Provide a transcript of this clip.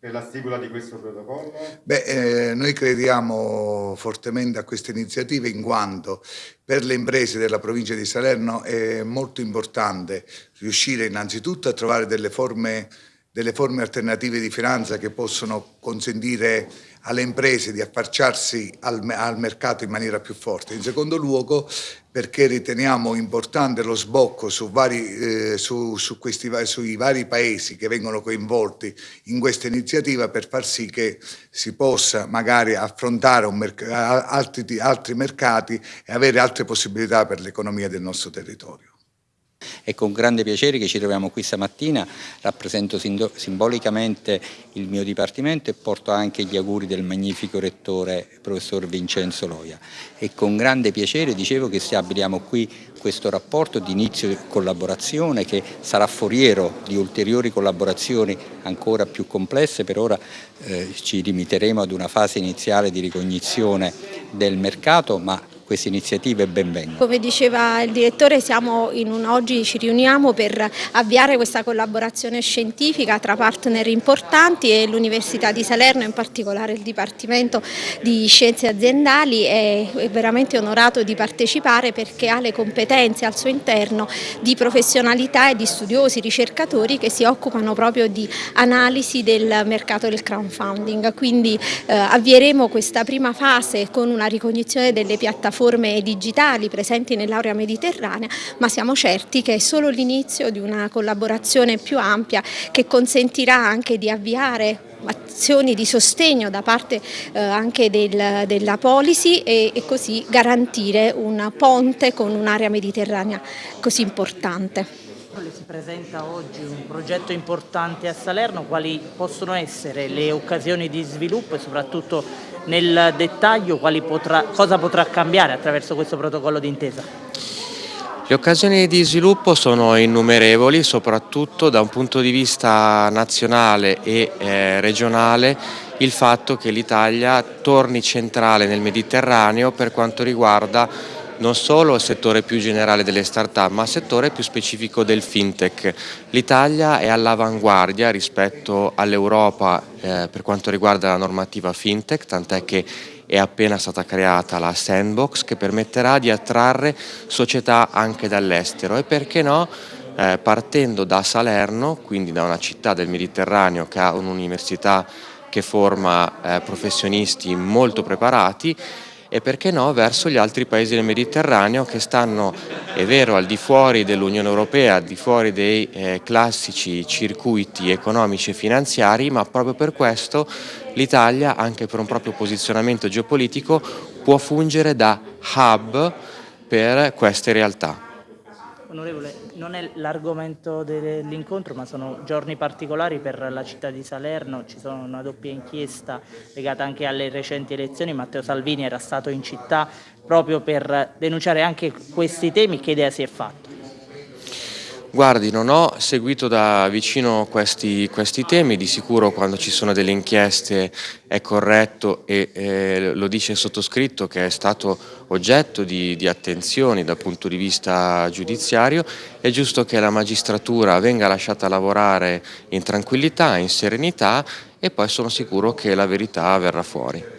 per la stipula di questo protocollo? Beh, eh, noi crediamo fortemente a queste iniziative in quanto per le imprese della provincia di Salerno è molto importante riuscire innanzitutto a trovare delle forme delle forme alternative di finanza che possono consentire alle imprese di affacciarsi al, al, mercato in maniera più forte. In secondo luogo perché riteniamo importante lo sbocco su vari, eh, su, su questi, sui vari paesi che vengono coinvolti in questa iniziativa per far sì che si possa magari affrontare altri, altri mercati e avere altre possibilità per l'economia del nostro territorio. È con grande piacere che ci troviamo qui stamattina, rappresento simbolicamente il mio dipartimento e porto anche gli auguri del magnifico rettore professor Vincenzo Loia. È con grande piacere, dicevo, che stabiliamo qui questo rapporto di inizio collaborazione che sarà foriero di ulteriori collaborazioni ancora più complesse. Per ora eh, ci limiteremo ad una fase iniziale di ricognizione del mercato, ma queste iniziative benvengano. Come diceva il direttore, un, oggi ci riuniamo per avviare questa collaborazione scientifica tra partner importanti e l'Università di Salerno, in particolare il Dipartimento di Scienze Aziendali, è veramente onorato di partecipare perché ha le competenze al suo interno di professionalità e di studiosi, ricercatori che si occupano proprio di analisi del mercato del crowdfunding. Quindi eh, avvieremo questa prima fase con una ricognizione delle piattaforme piattaforme digitali presenti nell'area mediterranea, ma siamo certi che è solo l'inizio di una collaborazione più ampia che consentirà anche di avviare azioni di sostegno da parte eh, anche del, della policy e, e così garantire un ponte con un'area mediterranea così importante. Si presenta oggi un progetto importante a Salerno, quali possono essere le occasioni di sviluppo e soprattutto nel dettaglio potrà, cosa potrà cambiare attraverso questo protocollo d'intesa? Le occasioni di sviluppo sono innumerevoli, soprattutto da un punto di vista nazionale e eh, regionale il fatto che l'Italia torni centrale nel Mediterraneo per quanto riguarda non solo il settore più generale delle start-up, ma il settore più specifico del fintech. L'Italia è all'avanguardia rispetto all'Europa eh, per quanto riguarda la normativa fintech, tant'è che è appena stata creata la Sandbox che permetterà di attrarre società anche dall'estero e perché no eh, partendo da Salerno, quindi da una città del Mediterraneo che ha un'università che forma eh, professionisti molto preparati e perché no verso gli altri paesi del Mediterraneo che stanno, è vero, al di fuori dell'Unione Europea, al di fuori dei eh, classici circuiti economici e finanziari, ma proprio per questo l'Italia, anche per un proprio posizionamento geopolitico, può fungere da hub per queste realtà. Onorevole, non è l'argomento dell'incontro ma sono giorni particolari per la città di Salerno, ci sono una doppia inchiesta legata anche alle recenti elezioni, Matteo Salvini era stato in città proprio per denunciare anche questi temi, che idea si è fatto? Guardi, non ho seguito da vicino questi, questi, temi, di sicuro quando ci sono delle inchieste è corretto e eh, lo dice il sottoscritto che è stato oggetto di, di, attenzioni dal punto di vista giudiziario, è giusto che la magistratura venga lasciata lavorare in tranquillità, in serenità e poi sono sicuro che la verità verrà fuori.